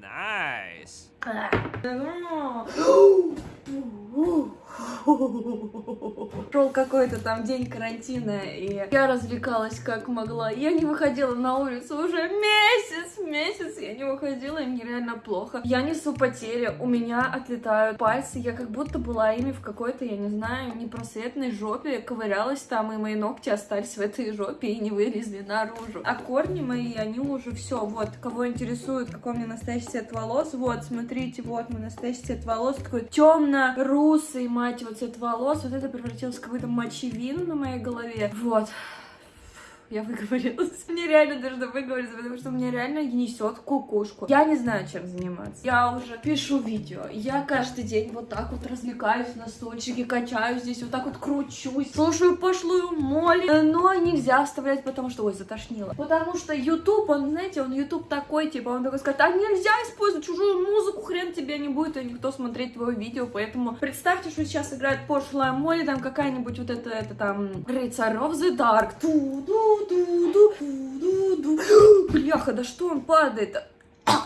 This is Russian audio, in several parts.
Nice. Шел какой-то там день карантина, и я развлекалась как могла. Я не выходила на улицу уже месяц, месяц я не выходила, и мне реально плохо. Я несу потери, у меня отлетают пальцы, я как будто была ими в какой-то, я не знаю, непросветной жопе, ковырялась там, и мои ногти остались в этой жопе и не вылезли наружу. А корни мои, они уже все, вот, кого интересует, какой у меня настоящий цвет волос, вот, смотрите, вот мой настоящий цвет волос, такой темно-русый, мать его, цвет волос, вот это превратилось в какую-то мочевину на моей голове, вот я выговорилась. Мне реально должно выговориться, потому что мне реально несет кукушку. Я не знаю, чем заниматься. Я уже пишу видео. Я каждый день вот так вот развлекаюсь на стульчике, качаюсь здесь, вот так вот кручусь, слушаю пошлую моли. Но нельзя вставлять, потому что, ой, затошнило. Потому что YouTube, он, знаете, он YouTube такой, типа, он такой скажет, а нельзя использовать чужую музыку, хрен тебе не будет, и никто смотреть твое видео, поэтому представьте, что сейчас играет пошлая моли, там какая-нибудь вот это, это там, Рыцарь of the Dark, ту-ду, ду ду ду Бляха, да что он падает?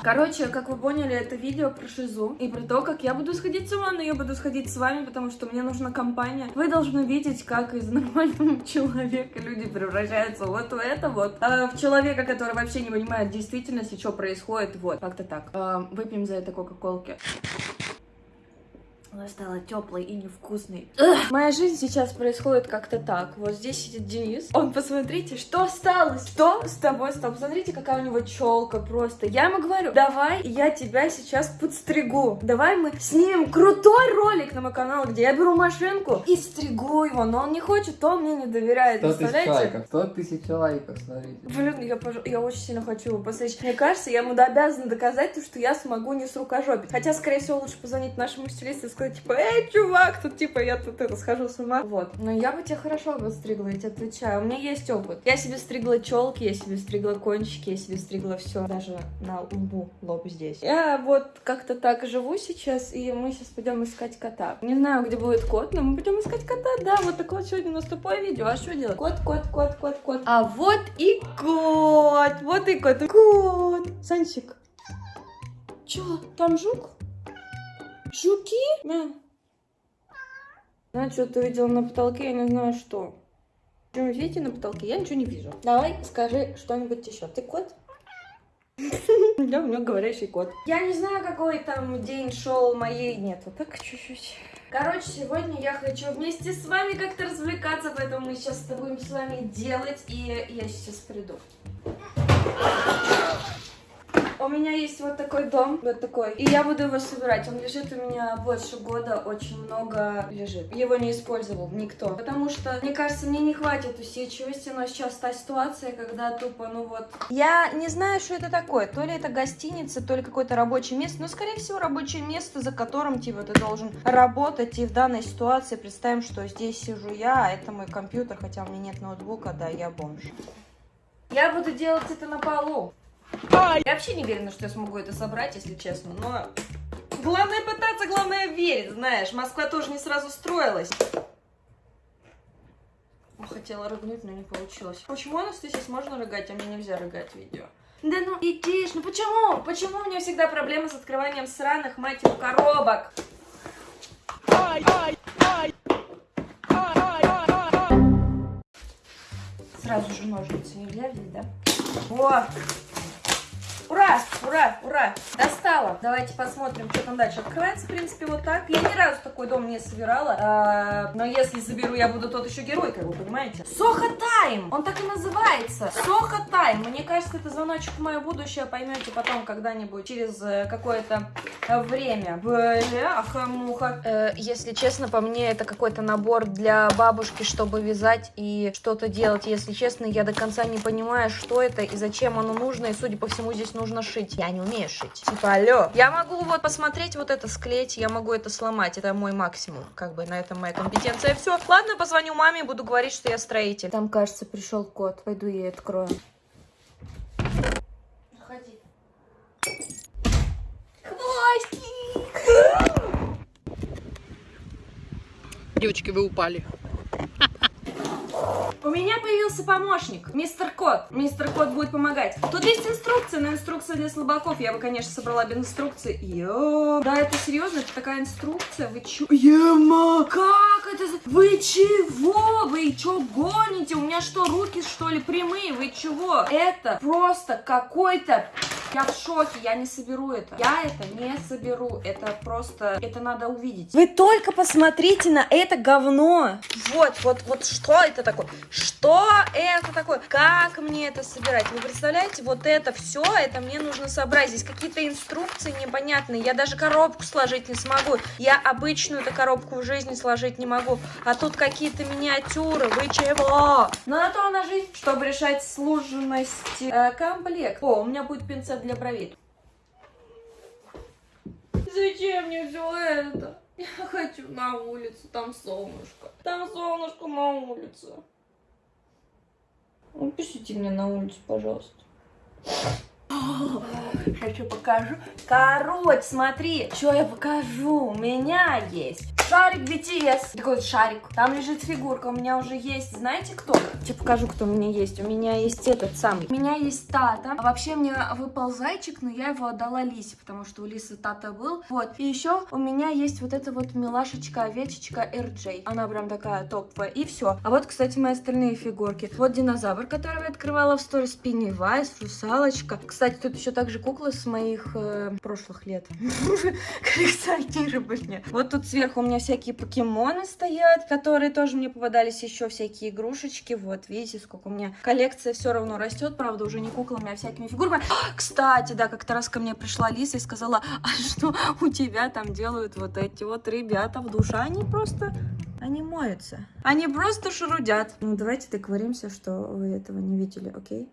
Короче, как вы поняли, это видео про шизу и про то, как я буду сходить с ума, но я буду сходить с вами, потому что мне нужна компания. Вы должны видеть, как из нормального человека люди превращаются вот в это вот, а в человека, который вообще не понимает действительности, что происходит, вот, как-то так. А, выпьем за это кока-колки. Она стала теплой и невкусной. Ugh. Моя жизнь сейчас происходит как-то так. Вот здесь сидит Денис. Он, посмотрите, что осталось? Что с тобой стало? Посмотрите, какая у него челка просто. Я ему говорю, давай я тебя сейчас подстригу. Давай мы снимем крутой ролик на мой канал, где я беру машинку и стригу его. Но он не хочет, то он мне не доверяет. 100 тысяч лайков, 100 тысяч лайков, смотрите. Блин, я, пож- я очень сильно хочу его постричь. Мне кажется, я ему обязана доказать, то, что я смогу не с рукожопить. Хотя, скорее всего, лучше позвонить нашему стилисту и сказать, типа, эй, чувак, тут, типа, я тут это, схожу с ума. Вот. Но я бы тебя хорошо подстригла, я тебе отвечаю. У меня есть опыт. Я себе стригла челки, я себе стригла кончики, я себе стригла все. Даже на лбу, лоб здесь. Я вот как-то так живу сейчас, и мы сейчас пойдем искать кота. Не знаю, где будет кот, но мы пойдем искать кота. Да, вот такое вот сегодня у нас тупое видео. А что делать? Кот, кот, кот, кот, кот. А вот и кот. Вот и кот. Кот. Сансик. Чё, там жук? Жуки? Да. Знаю, что ты видела на потолке, я не знаю что. Что вы видите на потолке? Я ничего не вижу. Давай, скажи что-нибудь еще. Ты кот? Да, у меня говорящий кот. Я не знаю, какой там день шел моей... Нет, вот так чуть-чуть. Короче, сегодня я хочу вместе с вами как-то развлекаться, поэтому мы сейчас это будем с вами делать, и я сейчас приду. У меня есть вот такой дом, вот такой, и я буду его собирать. Он лежит у меня больше года, очень много лежит. Его не использовал никто, потому что, мне кажется, мне не хватит усидчивости, но сейчас та ситуация, когда тупо, ну вот... Я не знаю, что это такое, то ли это гостиница, то ли какое-то рабочее место, но, скорее всего, рабочее место, за которым, типа, ты должен работать, и в данной ситуации представим, что здесь сижу я, а это мой компьютер, хотя у меня нет ноутбука, да, я бомж. Я буду делать это на полу. Я вообще не уверена, что я смогу это собрать, если честно, но... Главное пытаться, главное верить, знаешь. Москва тоже не сразу строилась. Хотела рыгнуть, но не получилось. Почему, Анастасия, можно рыгать, а мне нельзя рыгать в видео? Да ну идиш, ну почему? Почему у меня всегда проблемы с открыванием сраных, мать его, коробок? Сразу же ножницы нельзя взять, да? Вот. Ура! Ура! Ура! Достала! Давайте посмотрим, что там дальше. Открывается, в принципе, вот так. Я ни разу такой дом не собирала. А, но если заберу, я буду тот еще герой, как вы понимаете. Соха Тайм! Он так и называется. Соха Тайм. Мне кажется, это звоночек в мое будущее. Поймете потом когда-нибудь, через э, какое-то э, время. Бляха-муха. Э, если честно, по мне, это какой-то набор для бабушки, чтобы вязать и что-то делать. Если честно, я до конца не понимаю, что это и зачем оно нужно. И, судя по всему, здесь нужно шить. Я не умею шить. Типа, алло. Я могу вот посмотреть, вот это склеить, я могу это сломать. Это мой максимум. Как бы на этом моя компетенция. Все. Ладно, позвоню маме и буду говорить, что я строитель. Там, кажется, пришел кот. Пойду ей открою. Заходи. Хвостик! Девочки, вы упали. У меня появился помощник, мистер Кот. Мистер Кот будет помогать. Тут есть инструкция, но инструкция для слабаков. Я бы, конечно, собрала без инструкции. Йо. Да, это серьезно, это такая инструкция. Вы чё? Ема, как это? Вы чего? Вы чё гоните? У меня что, руки что ли прямые? Вы чего? Это просто какой-то я в шоке, я не соберу это. Я это не соберу. Это просто, это надо увидеть. Вы только посмотрите на это говно. Вот, вот, вот что это такое? Что это такое? Как мне это собирать? Вы представляете, вот это все, это мне нужно собрать. Здесь какие-то инструкции непонятные. Я даже коробку сложить не смогу. Я обычную эту коробку в жизни сложить не могу. А тут какие-то миниатюры. Вы чего? Но на то она жизнь, чтобы решать сложности. Э, комплект. О, у меня будет пинцет для бровей. Зачем мне все это? Я хочу на улицу, там солнышко. Там солнышко на улице. Напишите мне на улицу, пожалуйста. Хочу покажу. Короче, смотри, что я покажу. У меня есть шарик BTS. Такой вот шарик. Там лежит фигурка. У меня уже есть, знаете кто? Я покажу, кто у меня есть. У меня есть этот самый. У меня есть Тата. А вообще мне выпал зайчик, но я его отдала Лисе, потому что у Лисы Тата был. Вот. И еще у меня есть вот эта вот милашечка, овечечка RJ. Она прям такая топовая. И все. А вот, кстати, мои остальные фигурки. Вот динозавр, который я открывала в сторис, Пеннивайз, русалочка. Кстати, тут еще также куклы с моих э, прошлых лет. Коллекционирования. Вот тут сверху у меня всякие покемоны стоят, которые тоже мне попадались, еще всякие игрушечки. Вот, видите, сколько у меня коллекция все равно растет, правда, уже не куклами, а всякими фигурками. Кстати, да, как-то раз ко мне пришла Лиса и сказала, а что у тебя там делают вот эти вот ребята в душе? Они просто они моются. Они просто шурудят. Ну, давайте договоримся, что вы этого не видели, окей?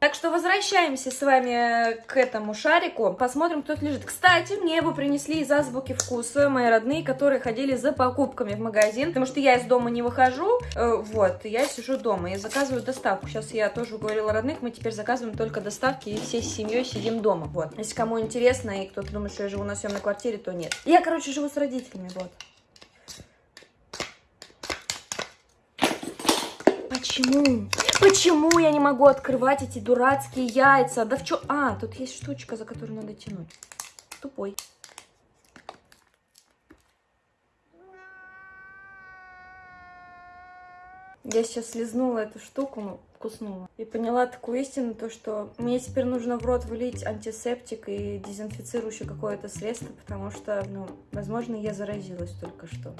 Так что возвращаемся с вами к этому шарику. Посмотрим, кто тут лежит. Кстати, мне его принесли из азбуки вкуса мои родные, которые ходили за покупками в магазин. Потому что я из дома не выхожу. э, Вот, я сижу дома и заказываю доставку. Сейчас я тоже уговорила родных, мы теперь заказываем только доставки и всей семьей сидим дома. Вот. Если кому интересно и кто-то думает, что я живу на съемной квартире, то нет. Я, короче, живу с родителями, вот. Почему? Почему я не могу открывать эти дурацкие яйца? Да в чё? А, тут есть штучка, за которую надо тянуть. Тупой. Я сейчас слезнула эту штуку, ну, вкуснула. И поняла такую истину, то что мне теперь нужно в рот влить антисептик и дезинфицирующее какое-то средство, потому что, ну, возможно, я заразилась только что.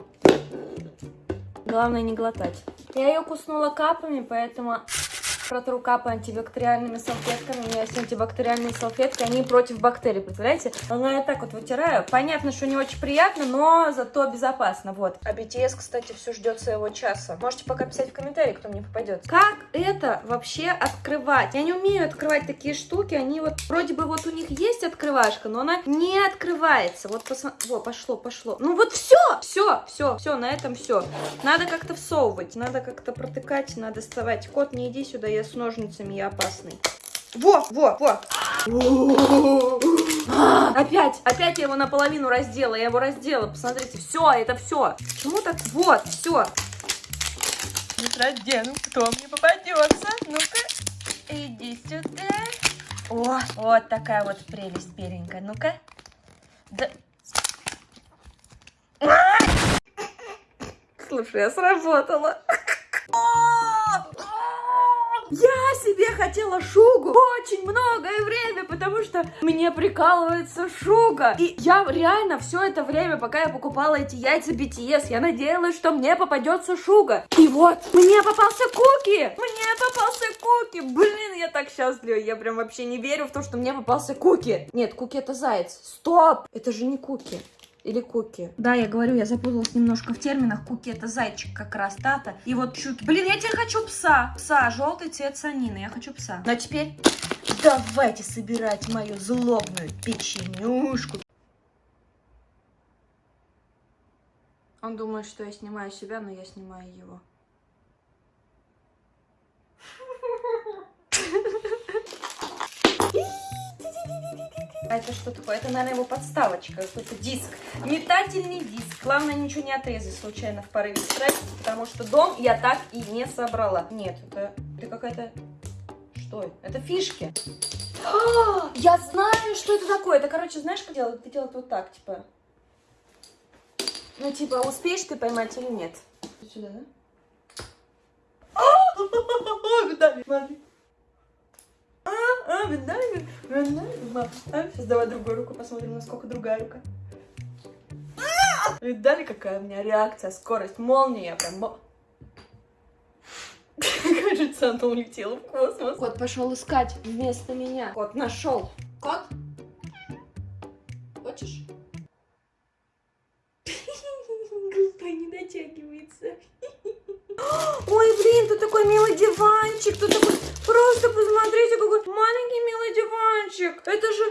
Главное не глотать. Я ее куснула капами, поэтому протру капы антибактериальными салфетками. У меня есть антибактериальные салфетки, они против бактерий, представляете? Но я так вот вытираю. Понятно, что не очень приятно, но зато безопасно, вот. А BTS, кстати, все ждет своего часа. Можете пока писать в комментарии, кто мне попадет. Как это вообще открывать? Я не умею открывать такие штуки, они вот, вроде бы вот у них есть открывашка, но она не открывается. Вот посмотри, во, пошло, пошло. Ну вот все, все, все, все, на этом все. Надо как-то всовывать, надо как-то протыкать, надо доставать. Кот, не иди сюда, я с ножницами, я опасный. Во, во, во. Опять, опять я его наполовину раздела, я его раздела, посмотрите, все, это все. Почему так? Вот, все. Раздену, кто мне попадется? Ну-ка, иди сюда. О, вот такая вот прелесть беленькая. Ну-ка. Да. Слушай, я сработала. Я себе хотела шугу очень многое время, потому что мне прикалывается шуга. И я реально все это время, пока я покупала эти яйца BTS, я надеялась, что мне попадется шуга. И вот, мне попался куки! Мне попался куки! Блин, я так счастлива. Я прям вообще не верю в то, что мне попался куки. Нет, куки это заяц. Стоп! Это же не куки. Или куки. Да, я говорю, я запуталась немножко в терминах. Куки это зайчик как раз, тата. И вот щуки. Блин, я теперь хочу пса. Пса, желтый цвет санины. Я хочу пса. Ну а теперь давайте собирать мою злобную печенюшку. Он думает, что я снимаю себя, но я снимаю его. А это что такое? Это, наверное, его подставочка, какой-то диск. Метательный диск. Главное, ничего не отрезать случайно в порыве страсти, потому что дом я так и не собрала. Нет, это, это какая-то... Что это? Это фишки. А, я знаю, что это такое. Это, короче, знаешь, как делают? Ты делают вот так, типа... Ну, типа, успеешь ты поймать или нет? Сюда, да? А, смотри. А, а, Виталий, а, сейчас давай другую руку посмотрим, насколько другая рука. А! Видали, какая у меня реакция, скорость, молния, прям... Кажется, она улетела в космос. Кот пошел искать вместо меня. Кот нашел. Кот? Хочешь? Глупо не дотягивается. Ой, блин, тут такой милый диванчик, тут такой... Просто посмотрите, какой маленький милый диванчик. Это же...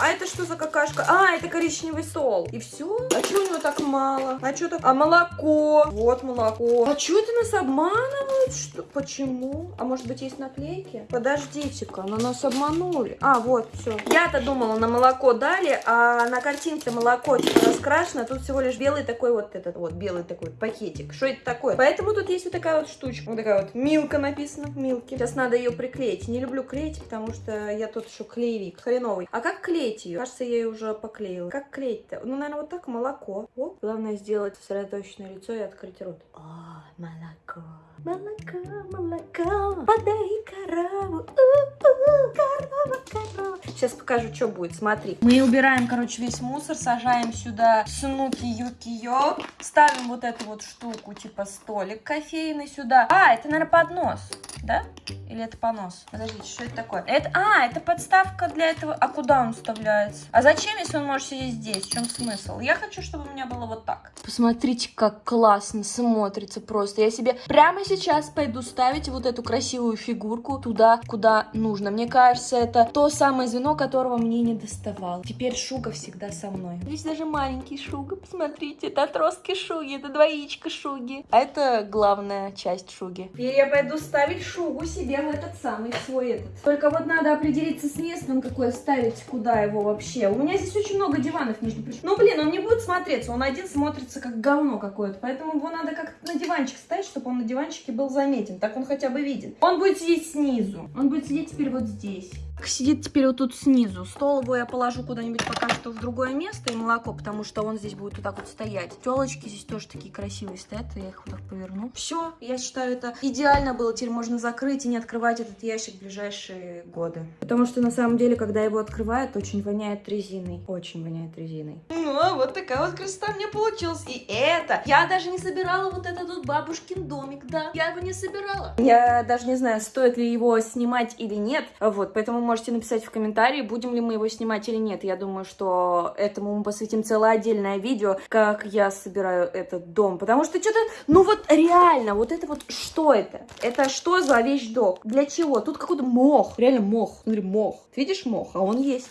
А это что за какашка? А, это коричневый стол. И все? А что у него так мало? А что так? А молоко? Вот молоко. А что это нас обманывают? Что? Почему? А может быть есть наклейки? Подождите-ка, на нас обманули. А, вот, все. Я-то думала, на молоко дали, а на картинке молоко типа раскрашено, а тут всего лишь белый такой вот этот вот, белый такой пакетик. Что это такое? Поэтому тут есть вот такая вот штучка. Вот такая вот Милка написано в Милке. Сейчас надо ее приклеить. Не люблю клеить, потому что я тут еще клеевик, хреновый. А как клеить ее? Кажется, я ее уже поклеила. Как клеить-то? Ну, наверное, вот так молоко. О, главное сделать сосредоточенное лицо и открыть рот. О, молоко. Молоко, молоко, подай корову, у-у, корова, корова. Сейчас покажу, что будет, смотри. Мы убираем, короче, весь мусор, сажаем сюда снуки юки йо ставим вот эту вот штуку, типа столик кофейный сюда. А, это, наверное, поднос, да? Или это понос? Подождите, что это такое? Это, а, это подставка для этого. А куда он вставляется? А зачем, если он может сидеть здесь? В чем смысл? Я хочу, чтобы у меня было вот так. Посмотрите, как классно смотрится просто. Я себе прямо сейчас пойду ставить вот эту красивую фигурку туда, куда нужно. Мне кажется, это то самое звено, которого мне не доставало. Теперь Шуга всегда со мной. Здесь даже маленький Шуга, посмотрите. Это отростки Шуги, это двоичка Шуги. А это главная часть Шуги. Теперь я пойду ставить Шугу себе в этот самый свой этот. Только вот надо определиться с местом, какой ставить, куда его вообще. У меня здесь очень много диванов, между прочим. Ну, блин, он не будет смотреться, он один смотрится как говно какое-то. Поэтому его надо как-то на диванчик ставить, чтобы он на диванчике был заметен. Так он хотя бы виден. Он будет сидеть снизу. Он будет сидеть теперь вот здесь. Сидит теперь вот тут снизу. Стол его я положу куда-нибудь пока что в другое место и молоко, потому что он здесь будет вот так вот стоять. Телочки здесь тоже такие красивые стоят, я их вот так поверну. Все, я считаю, это идеально было. Теперь можно закрыть и не открывать этот ящик в ближайшие годы. Потому что на самом деле, когда его открывают, очень воняет резиной. Очень воняет резиной. Ну, а вот такая вот красота мне получилась. И это, я даже не собирала вот этот вот бабушкин домик, да. Я его не собирала. Я даже не знаю, стоит ли его снимать или нет. Вот, поэтому можете написать в комментарии, будем ли мы его снимать или нет. Я думаю, что этому мы посвятим целое отдельное видео, как я собираю этот дом. Потому что что-то, ну вот реально, вот это вот, что это? Это что за вещдок? Для чего? Тут какой-то мох, реально мох. Смотри, мох. Видишь мох? А он есть.